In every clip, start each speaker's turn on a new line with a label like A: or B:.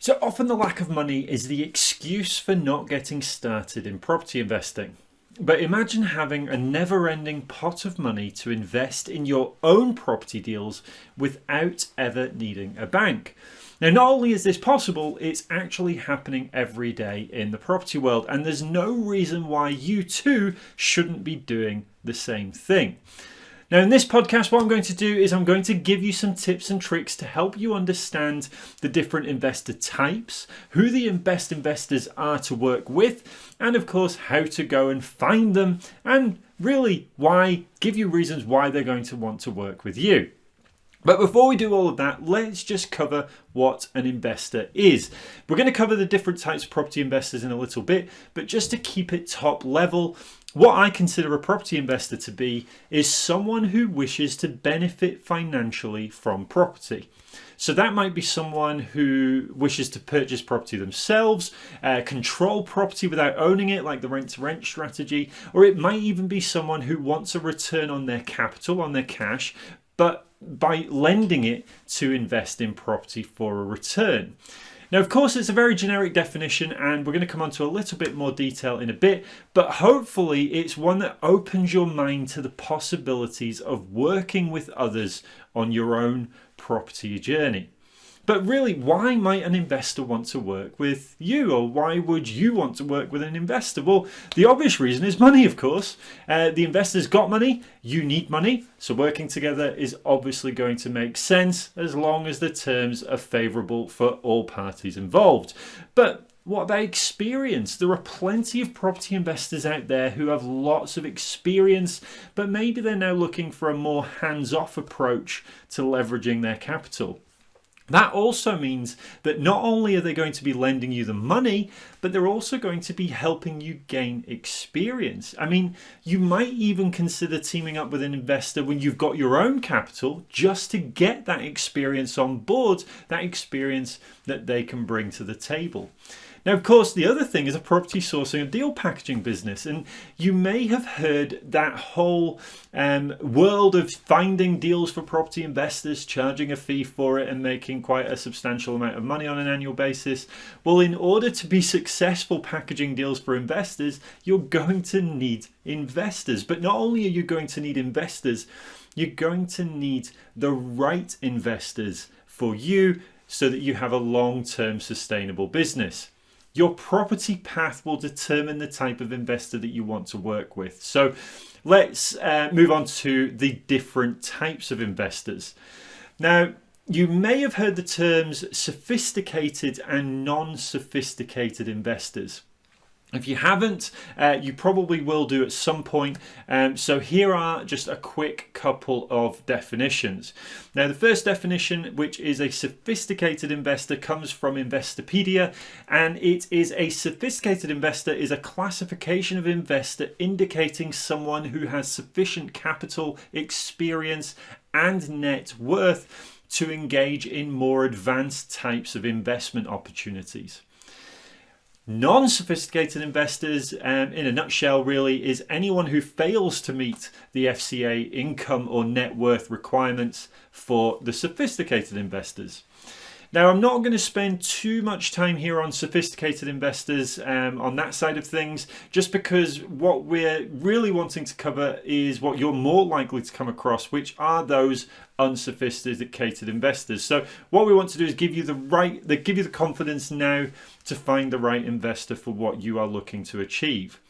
A: So often the lack of money is the excuse for not getting started in property investing. But imagine having a never ending pot of money to invest in your own property deals without ever needing a bank. Now, not only is this possible, it's actually happening every day in the property world, and there's no reason why you too shouldn't be doing the same thing. Now in this podcast what I'm going to do is I'm going to give you some tips and tricks to help you understand the different investor types, who the best investors are to work with and of course how to go and find them and really why give you reasons why they're going to want to work with you. But before we do all of that, let's just cover what an investor is. We're going to cover the different types of property investors in a little bit, but just to keep it top level, what I consider a property investor to be is someone who wishes to benefit financially from property. So that might be someone who wishes to purchase property themselves, uh, control property without owning it, like the rent to rent strategy, or it might even be someone who wants a return on their capital, on their cash, but by lending it to invest in property for a return. Now, of course, it's a very generic definition and we're going to come on to a little bit more detail in a bit, but hopefully it's one that opens your mind to the possibilities of working with others on your own property journey. But really, why might an investor want to work with you? Or why would you want to work with an investor? Well, the obvious reason is money, of course. Uh, the investor's got money, you need money. So working together is obviously going to make sense as long as the terms are favourable for all parties involved. But what about experience? There are plenty of property investors out there who have lots of experience, but maybe they're now looking for a more hands off approach to leveraging their capital. That also means that not only are they going to be lending you the money, but they're also going to be helping you gain experience. I mean, you might even consider teaming up with an investor when you've got your own capital just to get that experience on board, that experience that they can bring to the table. Now, of course, the other thing is a property sourcing and deal packaging business. And you may have heard that whole um, world of finding deals for property investors, charging a fee for it and making quite a substantial amount of money on an annual basis. Well, in order to be successful packaging deals for investors, you're going to need investors. But not only are you going to need investors, you're going to need the right investors for you so that you have a long-term sustainable business. Your property path will determine the type of investor that you want to work with. So let's uh, move on to the different types of investors. Now, you may have heard the terms sophisticated and non-sophisticated investors. If you haven't, uh, you probably will do at some point. Um, so here are just a quick couple of definitions. Now the first definition, which is a sophisticated investor, comes from Investopedia and it is a sophisticated investor is a classification of investor indicating someone who has sufficient capital, experience and net worth to engage in more advanced types of investment opportunities. Non-sophisticated investors, um, in a nutshell really, is anyone who fails to meet the FCA income or net worth requirements for the sophisticated investors. Now, I'm not going to spend too much time here on sophisticated investors um, on that side of things, just because what we're really wanting to cover is what you're more likely to come across, which are those unsophisticated investors. So what we want to do is give you the right, give you the confidence now to find the right investor for what you are looking to achieve.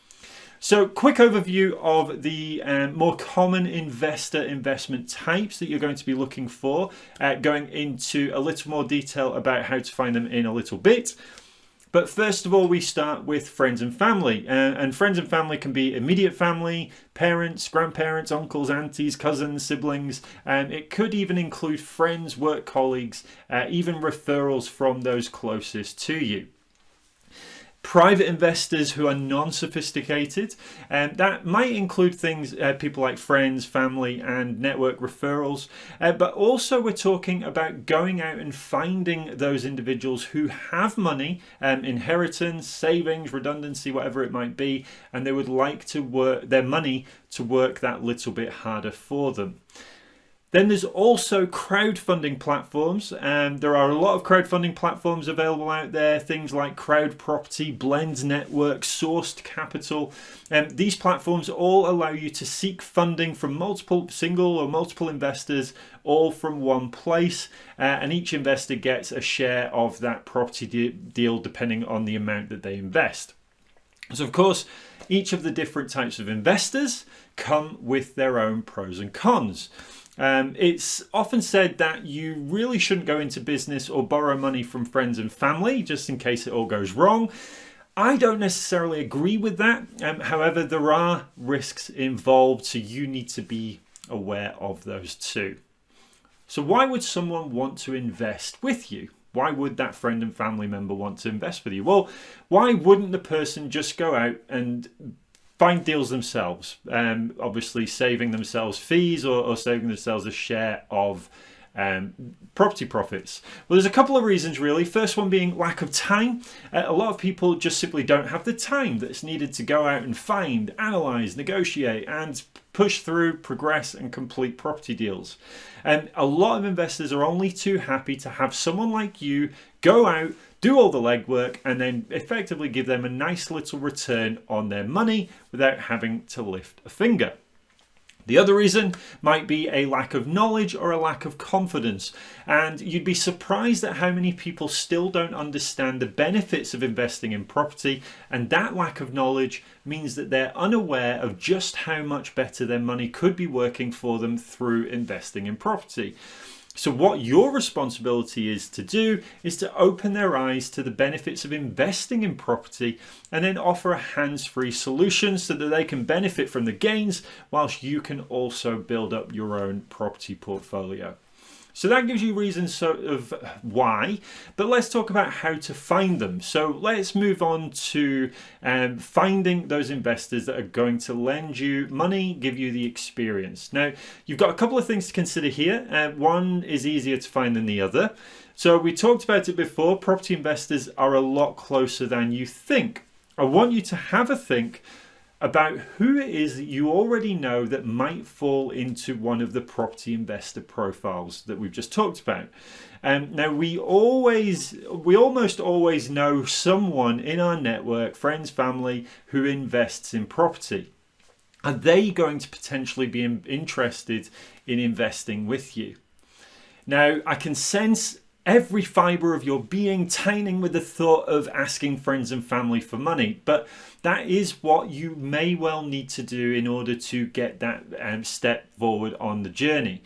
A: So quick overview of the um, more common investor investment types that you're going to be looking for, uh, going into a little more detail about how to find them in a little bit. But first of all, we start with friends and family. Uh, and friends and family can be immediate family, parents, grandparents, uncles, aunties, cousins, siblings. And it could even include friends, work colleagues, uh, even referrals from those closest to you private investors who are non-sophisticated. And that might include things uh, people like friends family and network referrals. Uh, but also we're talking about going out and finding those individuals who have money um, inheritance savings redundancy whatever it might be and they would like to work their money to work that little bit harder for them Then there's also crowdfunding platforms. and there are a lot of crowdfunding platforms available out there, things like Crowd Property, Blend Network, Sourced Capital. Um, these platforms all allow you to seek funding from multiple single or multiple investors, all from one place. Uh, and each investor gets a share of that property de deal depending on the amount that they invest. So, of course, each of the different types of investors come with their own pros and cons. Um, it's often said that you really shouldn't go into business or borrow money from friends and family just in case it all goes wrong. I don't necessarily agree with that. Um, however, there are risks involved, so you need to be aware of those too. So, why would someone want to invest with you? Why would that friend and family member want to invest with you? Well, why wouldn't the person just go out and find deals themselves, um, obviously saving themselves fees or, or, saving themselves a share of um, property profits. Well, there's a couple of reasons really. First one being lack of time. Uh, a lot of people just simply don't have the time that's needed to go out and find, analyze, negotiate, and push through, progress, and complete property deals. And a lot of investors are only too happy to have someone like you go out, do all the legwork, and then effectively give them a nice little return on their money without having to lift a finger. The other reason might be a lack of knowledge or a lack of confidence. And you'd be surprised at how many people still don't understand the benefits of investing in property. And that lack of knowledge means that they're unaware of just how much better their money could be working for them through investing in property. So what your responsibility is to do is to open their eyes to the benefits of investing in property and then offer a hands-free solution so that they can benefit from the gains whilst you can also build up your own property portfolio. So that gives you reasons sort of why, but let's talk about how to find them. So let's move on to um, finding those investors that are going to lend you money, give you the experience. Now, you've got a couple of things to consider here. Uh, one is easier to find than the other. So we talked about it before, property investors are a lot closer than you think. I want you to have a think about who it is that you already know that might fall into one of the property investor profiles that we've just talked about. Um, now we always, we almost always know someone in our network, friends, family, who invests in property. Are they going to potentially be interested in investing with you? Now I can sense every fibre of your being tightening with the thought of asking friends and family for money. But that is what you may well need to do in order to get that um, step forward on the journey.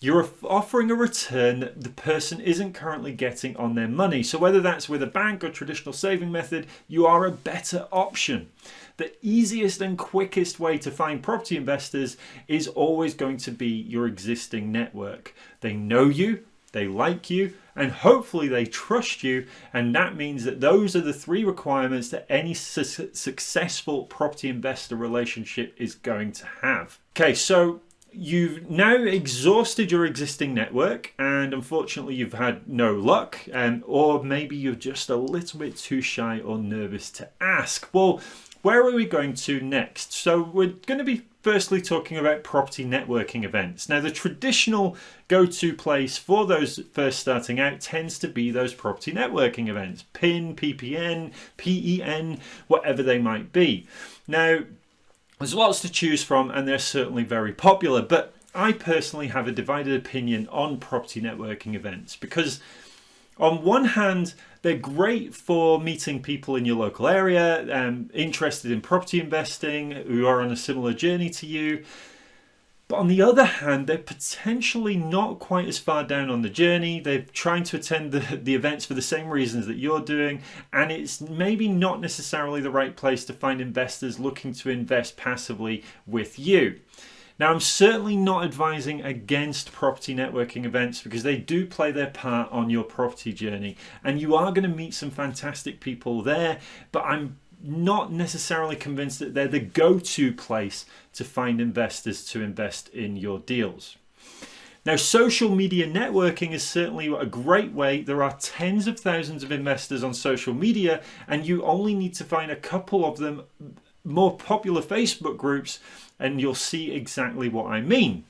A: You're offering a return that the person isn't currently getting on their money. So whether that's with a bank or traditional saving method, you are a better option. The easiest and quickest way to find property investors is always going to be your existing network. They know you, they like you, and hopefully they trust you. And that means that those are the three requirements that any su successful property investor relationship is going to have. Okay, so you've now exhausted your existing network and unfortunately you've had no luck um, or maybe you're just a little bit too shy or nervous to ask. Well, where are we going to next? So we're going to be firstly talking about property networking events. Now the traditional go-to place for those first starting out tends to be those property networking events, PIN, PPN, PEN, whatever they might be. Now there's lots to choose from and they're certainly very popular but I personally have a divided opinion on property networking events because on one hand they're great for meeting people in your local area, um, interested in property investing, who are on a similar journey to you. But on the other hand, they're potentially not quite as far down on the journey. They're trying to attend the, the events for the same reasons that you're doing. And it's maybe not necessarily the right place to find investors looking to invest passively with you. Now, I'm certainly not advising against property networking events because they do play their part on your property journey and you are going to meet some fantastic people there, but I'm not necessarily convinced that they're the go-to place to find investors to invest in your deals. Now, social media networking is certainly a great way. There are tens of thousands of investors on social media, and you only need to find a couple of them more popular Facebook groups and you'll see exactly what I mean.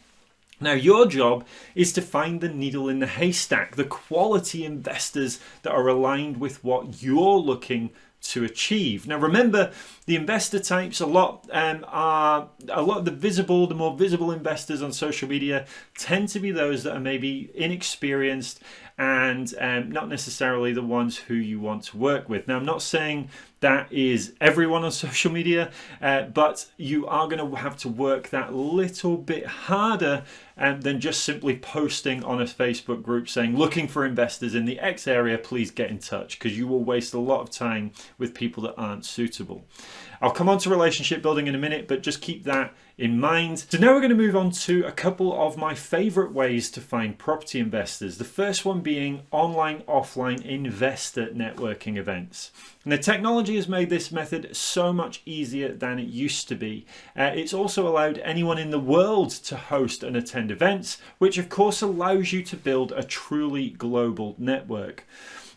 A: Now, your job is to find the needle in the haystack, the quality investors that are aligned with what you're looking to achieve. Now, remember, the investor types a lot um, are a lot of the visible, the more visible investors on social media tend to be those that are maybe inexperienced and um, not necessarily the ones who you want to work with. Now, I'm not saying that is everyone on social media, uh, but you are going to have to work that little bit harder um, than just simply posting on a Facebook group saying, looking for investors in the X area, please get in touch, because you will waste a lot of time with people that aren't suitable. I'll come on to relationship building in a minute, but just keep that in mind. So now we're going to move on to a couple of my favorite ways to find property investors. The first one being online offline investor networking events. And the technology has made this method so much easier than it used to be. Uh, it's also allowed anyone in the world to host and attend events, which of course allows you to build a truly global network.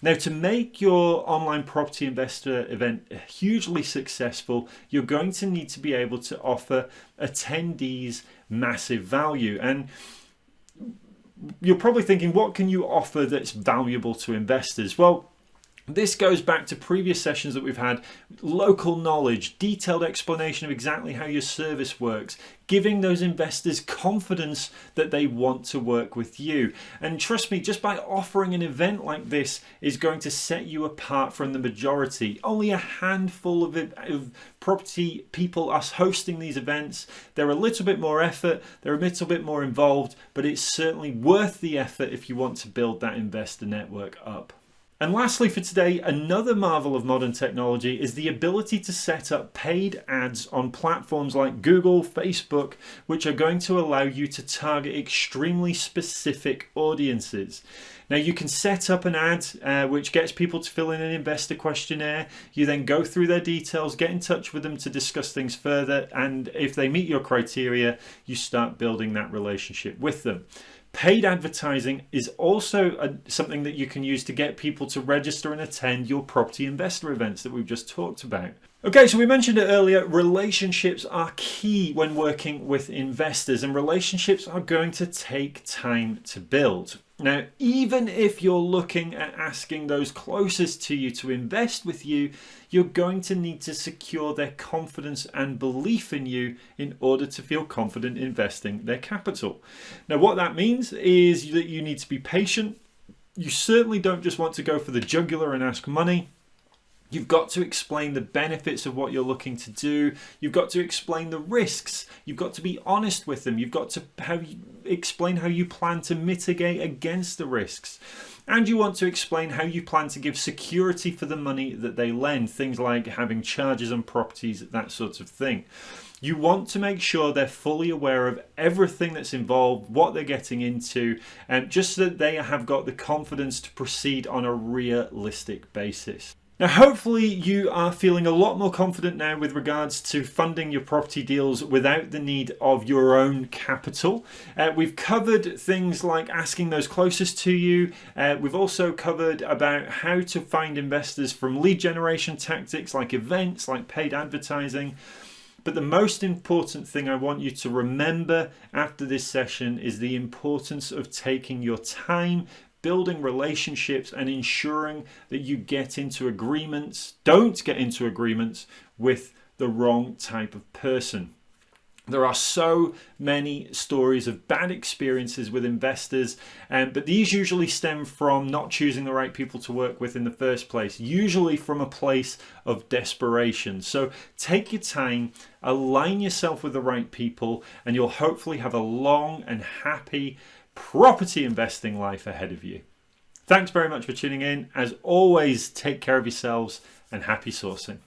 A: Now, to make your online property investor event hugely successful, you're going to need to be able to offer attendees massive value. And you're probably thinking, what can you offer that's valuable to investors? Well, this goes back to previous sessions that we've had, local knowledge, detailed explanation of exactly how your service works, giving those investors confidence that they want to work with you. And trust me, just by offering an event like this is going to set you apart from the majority. Only a handful of, of property people are hosting these events. They're a little bit more effort, they're a little bit more involved, but it's certainly worth the effort if you want to build that investor network up. And lastly for today, another marvel of modern technology is the ability to set up paid ads on platforms like Google, Facebook, which are going to allow you to target extremely specific audiences. Now you can set up an ad uh, which gets people to fill in an investor questionnaire. You then go through their details, get in touch with them to discuss things further. And if they meet your criteria, you start building that relationship with them. Paid advertising is also a, something that you can use to get people to register and attend your property investor events that we've just talked about. Okay, so we mentioned it earlier, relationships are key when working with investors and relationships are going to take time to build. Now, even if you're looking at asking those closest to you to invest with you, you're going to need to secure their confidence and belief in you in order to feel confident investing their capital. Now, what that means is that you need to be patient. You certainly don't just want to go for the jugular and ask money. You've got to explain the benefits of what you're looking to do. You've got to explain the risks. You've got to be honest with them. You've got to have, explain how you plan to mitigate against the risks. And you want to explain how you plan to give security for the money that they lend. Things like having charges on properties, that sort of thing. You want to make sure they're fully aware of everything that's involved, what they're getting into, and just so that they have got the confidence to proceed on a realistic basis. Now hopefully you are feeling a lot more confident now with regards to funding your property deals without the need of your own capital. Uh, we've covered things like asking those closest to you. Uh, we've also covered about how to find investors from lead generation tactics like events, like paid advertising. But the most important thing I want you to remember after this session is the importance of taking your time building relationships and ensuring that you get into agreements, don't get into agreements with the wrong type of person. There are so many stories of bad experiences with investors, um, but these usually stem from not choosing the right people to work with in the first place, usually from a place of desperation. So take your time, align yourself with the right people, and you'll hopefully have a long and happy property investing life ahead of you. Thanks very much for tuning in. As always, take care of yourselves and happy sourcing.